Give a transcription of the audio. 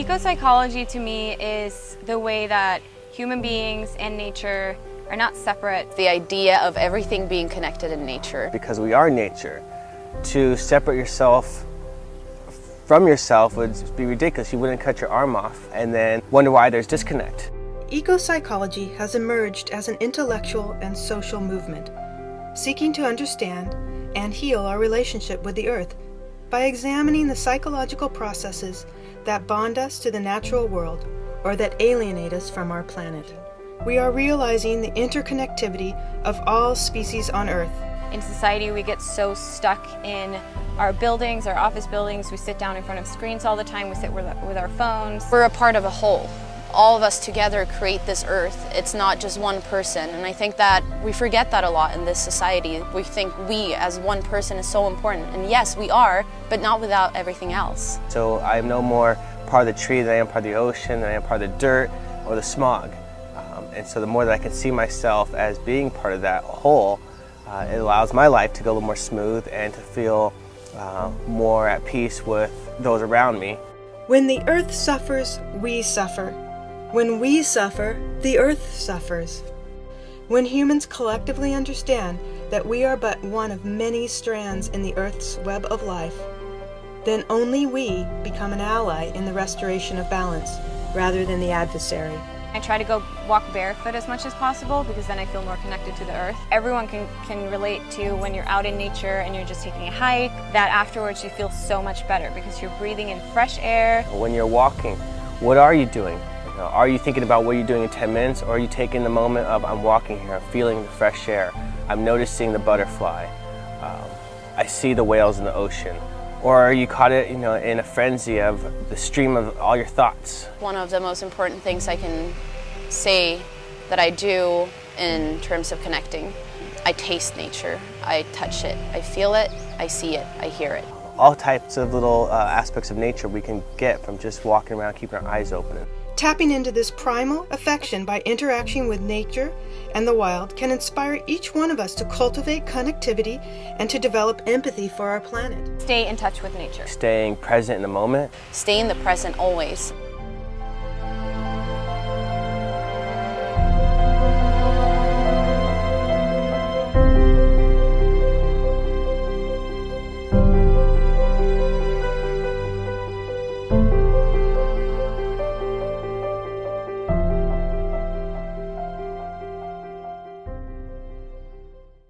Eco-psychology to me is the way that human beings and nature are not separate. The idea of everything being connected in nature. Because we are nature. To separate yourself from yourself would be ridiculous. You wouldn't cut your arm off and then wonder why there's disconnect. Eco-psychology has emerged as an intellectual and social movement, seeking to understand and heal our relationship with the earth by examining the psychological processes that bond us to the natural world or that alienate us from our planet. We are realizing the interconnectivity of all species on Earth. In society, we get so stuck in our buildings, our office buildings. We sit down in front of screens all the time. We sit with, our phones. We're a part of a whole all of us together create this earth. It's not just one person. And I think that we forget that a lot in this society. We think we as one person is so important. And yes, we are, but not without everything else. So I'm no more part of the tree than I am part of the ocean, than I am part of the dirt or the smog. Um, and so the more that I can see myself as being part of that whole, uh, it allows my life to go a little more smooth and to feel uh, more at peace with those around me. When the earth suffers, we suffer. When we suffer, the earth suffers. When humans collectively understand that we are but one of many strands in the earth's web of life, then only we become an ally in the restoration of balance rather than the adversary. I try to go walk barefoot as much as possible because then I feel more connected to the earth. Everyone can, can relate to when you're out in nature and you're just taking a hike, that afterwards you feel so much better because you're breathing in fresh air. When you're walking, what are you doing? Are you thinking about what you're doing in 10 minutes or are you taking the moment of I'm walking here, I'm feeling the fresh air, I'm noticing the butterfly, um, I see the whales in the ocean. Or are you caught it, you know, in a frenzy of the stream of all your thoughts? One of the most important things I can say that I do in terms of connecting, I taste nature, I touch it, I feel it, I see it, I hear it. All types of little uh, aspects of nature we can get from just walking around, keeping our eyes open. Tapping into this primal affection by interacting with nature and the wild can inspire each one of us to cultivate connectivity and to develop empathy for our planet. Stay in touch with nature. Staying present in the moment. Stay in the present always.